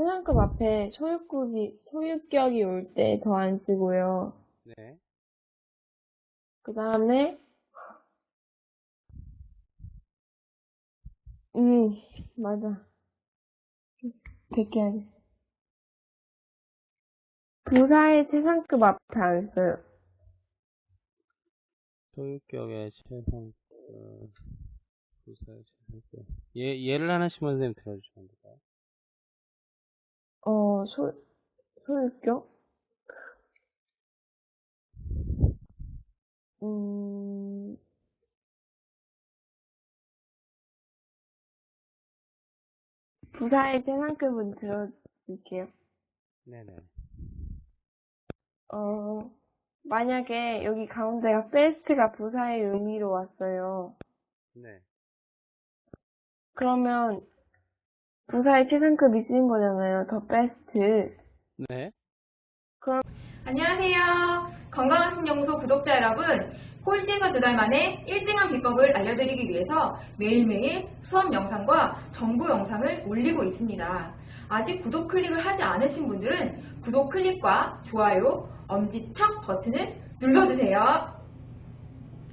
최상급 앞에 소유격이, 소유격이 올 때 더 안 쓰고요. 네. 그 다음에, 음, 맞아. 100개 하겠어. 부사의 최상급 앞에 안 써요. 소유격의 최상급, 부사의 최상급. 예, 예를 하나씩만 선생님 들어주시면 안 될까요? 어, 소, 소유격? 음, 부사의 최상급은 들어줄게요. 네네. 어, 만약에 여기 가운데가 베스트가 부사의 의미로 왔어요. 네. 그러면 부사의 최상급이 쓰인 거잖아요. 더 베스트. 네. 안녕하세요. 건강한 신연구소 구독자 여러분. 꼴찌에서 두 달 만에 1등한 비법을 알려드리기 위해서 매일매일 수업 영상과 정보 영상을 올리고 있습니다. 아직 구독 클릭을 하지 않으신 분들은 구독 클릭과 좋아요, 엄지척 버튼을 눌러주세요.